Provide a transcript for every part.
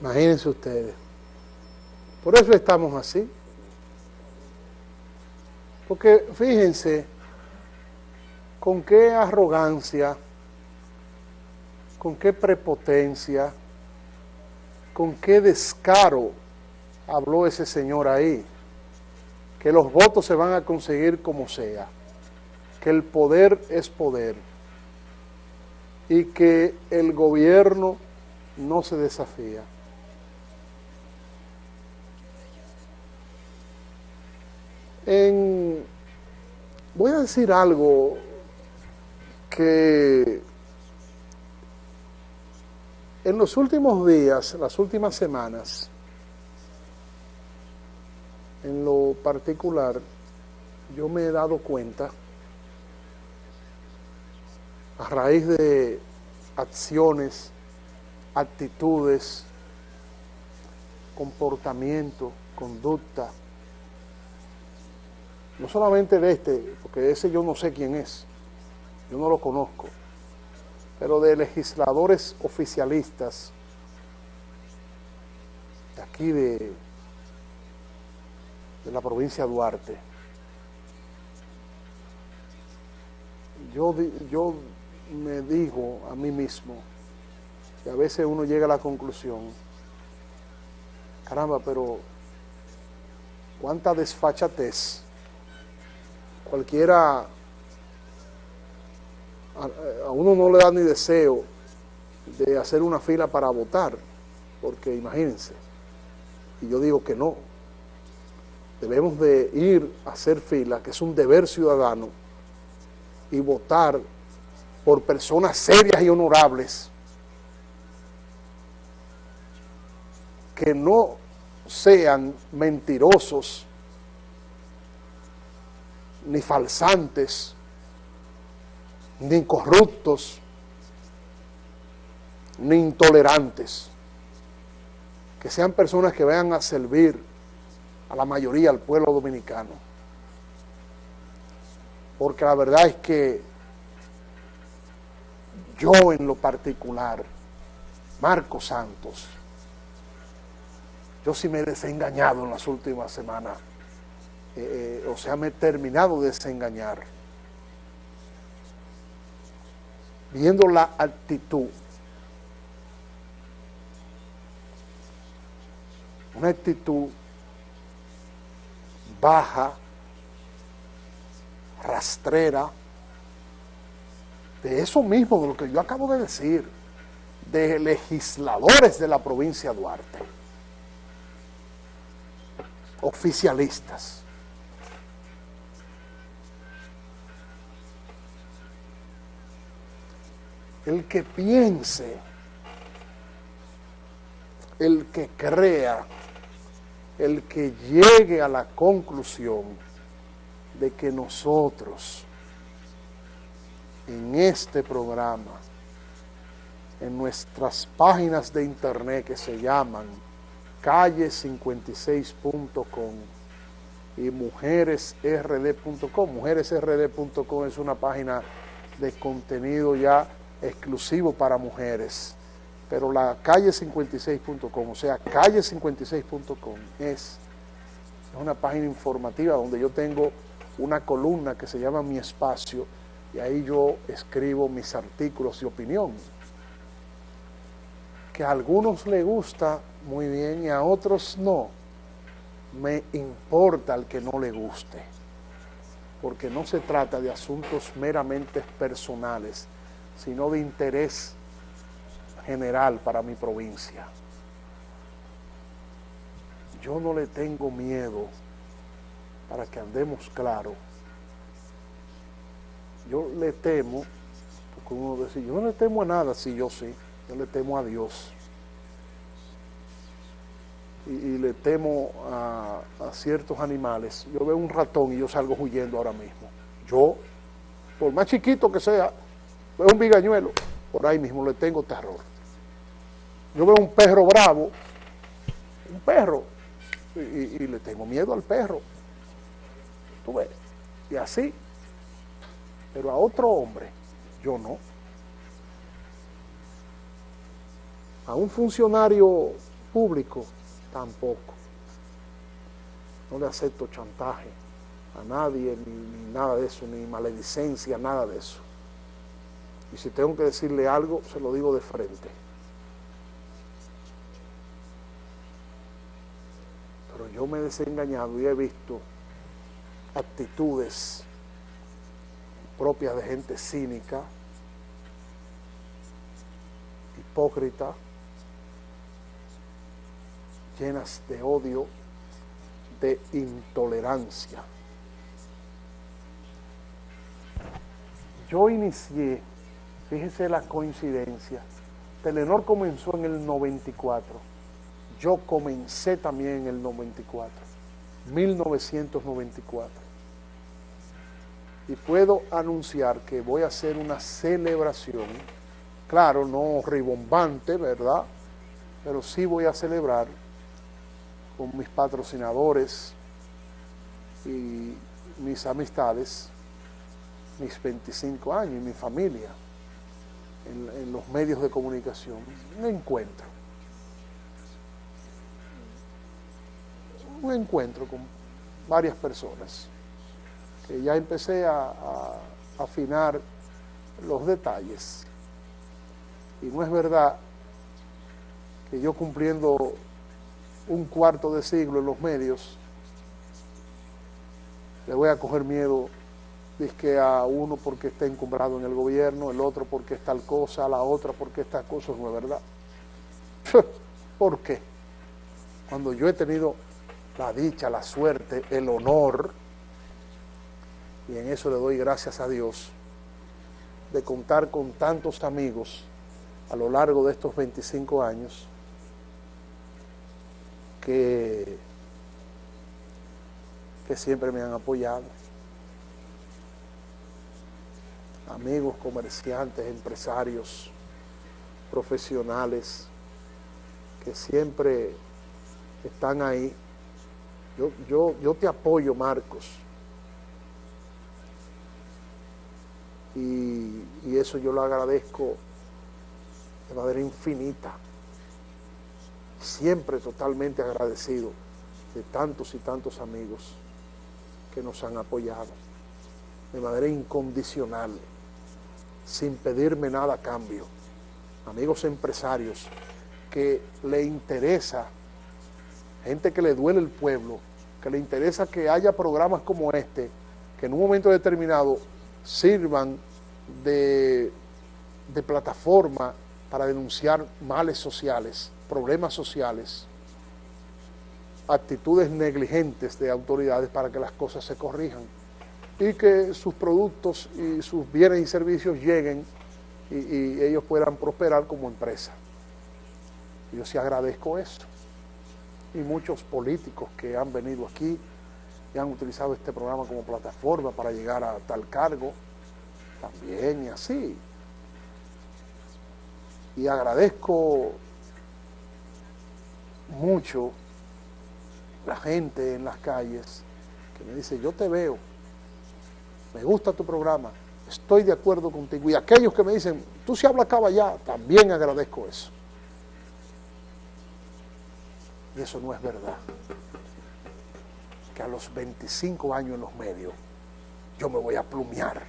Imagínense ustedes. Por eso estamos así. Porque fíjense con qué arrogancia, con qué prepotencia, con qué descaro habló ese señor ahí, que los votos se van a conseguir como sea, que el poder es poder y que el gobierno no se desafía. En, voy a decir algo que en los últimos días, las últimas semanas, en lo particular, yo me he dado cuenta, a raíz de acciones, actitudes, comportamiento, conducta, no solamente de este, porque ese yo no sé quién es, yo no lo conozco, pero de legisladores oficialistas de aquí de, de la provincia de Duarte. Yo, yo me digo a mí mismo, que a veces uno llega a la conclusión, caramba, pero cuánta desfachatez cualquiera, a, uno no le da ni deseo de hacer una fila para votar, porque imagínense, y yo digo que no, debemos de ir a hacer fila, que es un deber ciudadano, y votar por personas serias y honorables, que no sean mentirosos, ni falsantes, ni corruptos, ni intolerantes. Que sean personas que vayan a servir a la mayoría, al pueblo dominicano. Porque la verdad es que yo en lo particular, Marco Santos, yo sí me he desengañado en las últimas semanas eh, o sea, me he terminado de desengañar. Viendo la actitud, una actitud baja, rastrera, de eso mismo, de lo que yo acabo de decir, de legisladores de la provincia de Duarte, oficialistas. El que piense, el que crea, el que llegue a la conclusión de que nosotros en este programa, en nuestras páginas de internet que se llaman calle56.com y mujeresrd.com. Mujeresrd.com es una página de contenido ya exclusivo para mujeres. Pero la calle56.com, o sea, calle56.com es una página informativa donde yo tengo una columna que se llama Mi Espacio y ahí yo escribo mis artículos y opinión. Que a algunos les gusta muy bien y a otros no. Me importa al que no le guste, porque no se trata de asuntos meramente personales, sino de interés general para mi provincia. Yo no le tengo miedo para que andemos claro. Yo le temo, porque uno dice, yo no le temo a nada, si yo sí, yo le temo a Dios. Y, le temo a, a, ciertos animales. Yo veo un ratón y yo salgo huyendo ahora mismo. Yo, por más chiquito que sea, Veo un bigañuelo, por ahí mismo le tengo terror. Yo veo un perro bravo, un perro, y, le tengo miedo al perro. Tú ves, y así. Pero a otro hombre, yo no. A un funcionario público tampoco. No le acepto chantaje a nadie, ni, nada de eso, ni maledicencia, nada de eso. Y si tengo que decirle algo, se lo digo de frente. Pero yo me he desengañado y he visto actitudes propias de gente cínica, hipócrita, llenas de odio, de intolerancia. Yo inicié, fíjese la coincidencia, Telenor comenzó en el 94, yo comencé también en el 94, 1994. Y puedo anunciar que voy a hacer una celebración, claro, no ribombante, ¿verdad? Pero sí voy a celebrar con mis patrocinadores y mis amistades, mis 25 años y mi familia en, los medios de comunicación, un encuentro. Un encuentro con varias personas, que ya empecé a afinar los detalles. Y no es verdad que yo cumpliendo un cuarto de siglo en los medios, le voy a coger miedo que a uno porque está encumbrado en el gobierno, el otro porque es tal cosa, la otra porque esta cosa no es verdad. ¿Por qué? Cuando yo he tenido la dicha, la suerte, el honor, y en eso le doy gracias a Dios, de contar con tantos amigos a lo largo de estos 25 años, que, siempre me han apoyado. Amigos, comerciantes, empresarios, profesionales, que siempre están ahí. Yo, yo, yo te apoyo, Marcos. Y, y eso yo lo agradezco de manera infinita siempre totalmente agradecido de tantos y tantos amigos que nos han apoyado de manera incondicional, sin pedirme nada a cambio. Amigos empresarios que le interesa, gente que le duele el pueblo, que le interesa que haya programas como este, que en un momento determinado sirvan de, de plataforma para denunciar males sociales problemas sociales, actitudes negligentes de autoridades para que las cosas se corrijan y que sus productos y sus bienes y servicios lleguen y, ellos puedan prosperar como empresa. Yo sí agradezco eso. Y muchos políticos que han venido aquí y han utilizado este programa como plataforma para llegar a tal cargo, también y así. Y agradezco mucho la gente en las calles que me dice, yo te veo, me gusta tu programa, estoy de acuerdo contigo. Y aquellos que me dicen, tú si hablas allá, también agradezco eso. Y eso no es verdad. Que a los 25 años en los medios yo me voy a plumear.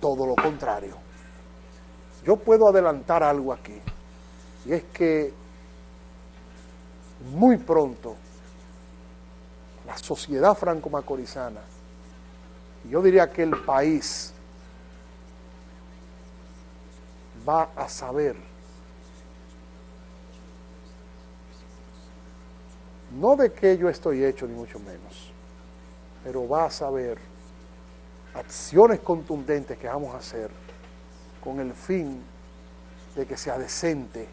Todo lo contrario. Yo puedo adelantar algo aquí. Y es que muy pronto la sociedad franco-macorizana, yo diría que el país va a saber, no de qué yo estoy hecho, ni mucho menos, pero va a saber acciones contundentes que vamos a hacer con el fin de que sea decente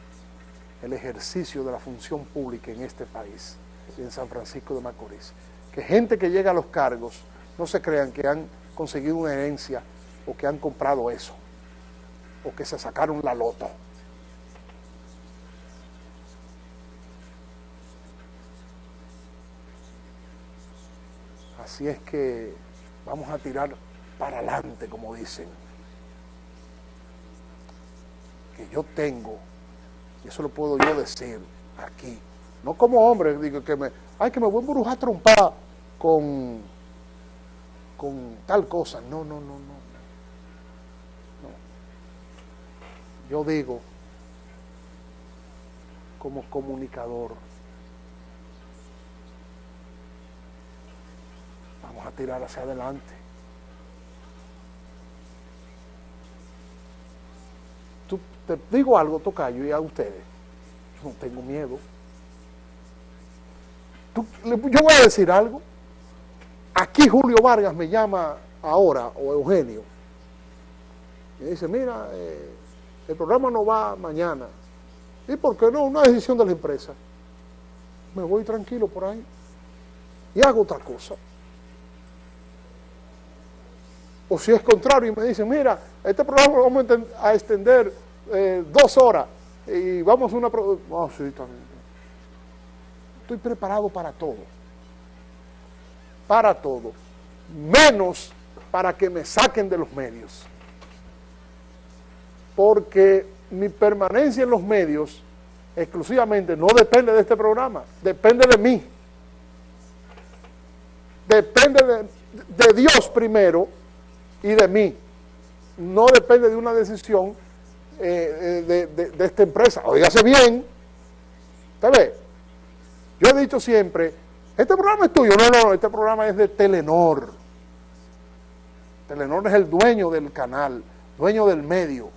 el ejercicio de la función pública en este país, en San Francisco de Macorís. Que gente que llega a los cargos no se crean que han conseguido una herencia o que han comprado eso, o que se sacaron la loto. Así es que vamos a tirar para adelante, como dicen. Que yo tengo eso lo puedo yo decir aquí. No como hombre, digo que me, ay, que me voy a embrujar trompada con, con tal cosa. No, no, no, no. no. Yo digo, como comunicador, vamos a tirar hacia adelante. Tú, te digo algo, Tocayo, y a ustedes, no tengo miedo. yo voy a decir algo. Aquí Julio Vargas me llama ahora, o Eugenio, y dice, mira, eh, el programa no va mañana. ¿Y por qué no? Una decisión de la empresa. Me voy tranquilo por ahí y hago otra cosa. O si es contrario y me dicen, mira, este programa lo vamos a extender eh, dos horas y vamos a una... Oh, sí, también. Estoy preparado para todo. Para todo. Menos para que me saquen de los medios. Porque mi permanencia en los medios exclusivamente no depende de este programa, depende de mí. Depende de, Dios primero y de mí. No depende de una decisión eh, eh, de, esta empresa. Oígase bien. ¿Usted Yo he dicho siempre, este programa es tuyo. No, no, este programa es de Telenor. Telenor es el dueño del canal, dueño del medio.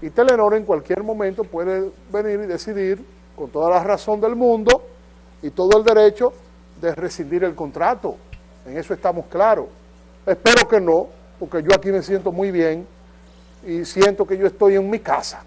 Y Telenor en cualquier momento puede venir y decidir, con toda la razón del mundo y todo el derecho, de rescindir el contrato. En eso estamos claros. Espero que no, porque yo aquí me siento muy bien y siento que yo estoy en mi casa.